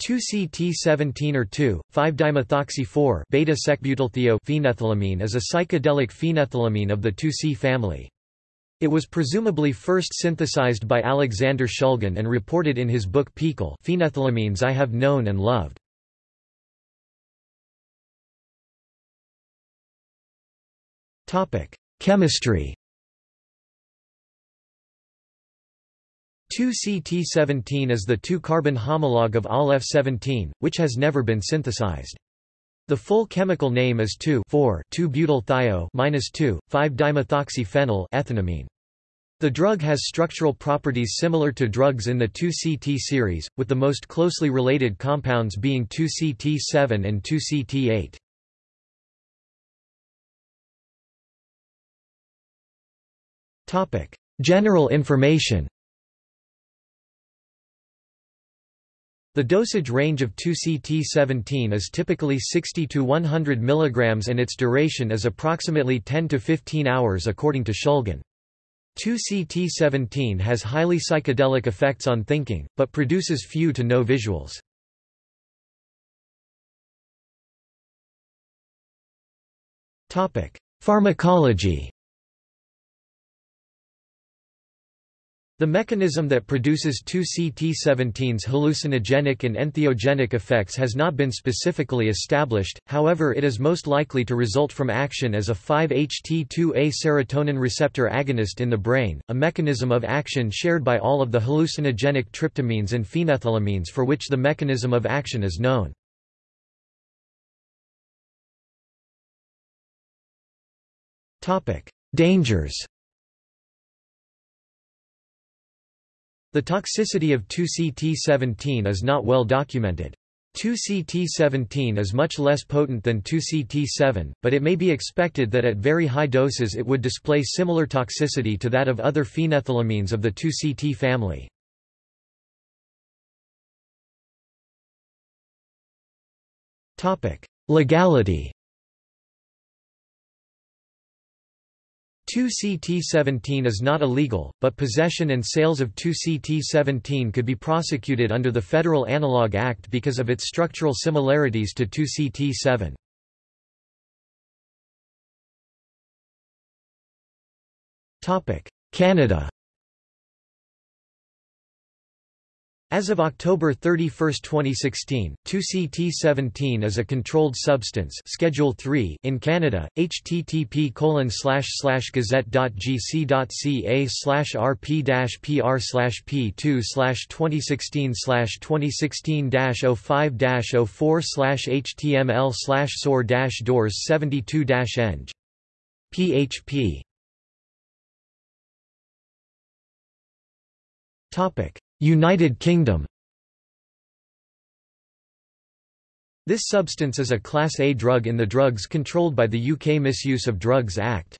2-CT17 or 2,5-dimethoxy-4 beta-secbutylthio-phenethylamine is a psychedelic phenethylamine of the 2C family. It was presumably first synthesized by Alexander Shulgin and reported in his book PiHKAL Phenethylamines I Have Known and Loved. Chemistry 2-CT17 is the 2-carbon homologue of ALF17, which has never been synthesized. The full chemical name is 2,4,2-butyl-thio-2,5-dimethoxyphenyl ethanamine. The drug has structural properties similar to drugs in the 2CT series, with the most closely related compounds being 2CT7 and 2CT8. General information The dosage range of 2CT17 is typically 60 to 100 mg and its duration is approximately 10 to 15 hours according to Shulgin. 2CT17 has highly psychedelic effects on thinking, but produces few to no visuals. Pharmacology The mechanism that produces 2-CT17's hallucinogenic and entheogenic effects has not been specifically established, however it is most likely to result from action as a 5-HT2A serotonin receptor agonist in the brain, a mechanism of action shared by all of the hallucinogenic tryptamines and phenethylamines for which the mechanism of action is known. Dangers The toxicity of 2CT17 is not well documented. 2CT17 is much less potent than 2CT7, but it may be expected that at very high doses it would display similar toxicity to that of other phenethylamines of the 2CT family. Legality 2CT17 is not illegal, but possession and sales of 2CT17 could be prosecuted under the Federal Analog Act because of its structural similarities to 2CT7. Canada As of October 31, 2016, 2CT17 is a controlled substance Schedule 3 in Canada. http colon slash slash gazette.gc.ca slash rp dash pr slash p2 slash 2016 slash 2016 05 04 slash html slash dash doors 72 eng. php. Topic. United Kingdom This substance is a Class A drug in the Drugs Controlled by the UK Misuse of Drugs Act.